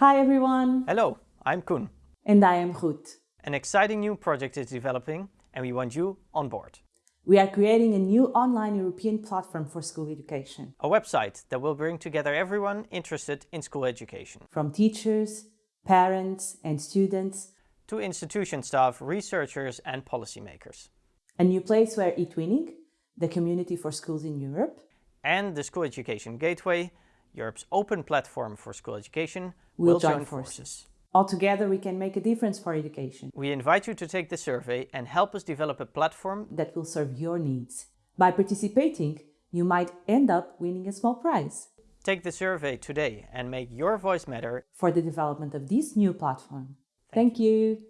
Hi everyone! Hello, I'm Koen. And I am Ruth. An exciting new project is developing and we want you on board. We are creating a new online European platform for school education. A website that will bring together everyone interested in school education. From teachers, parents and students to institution staff, researchers and policymakers. A new place where eTwinning, the community for schools in Europe, and the School Education Gateway, Europe's open platform for school education, will, will join, join forces. forces. Altogether, we can make a difference for education. We invite you to take the survey and help us develop a platform that will serve your needs. By participating, you might end up winning a small prize. Take the survey today and make your voice matter for the development of this new platform. Thank, Thank you. you.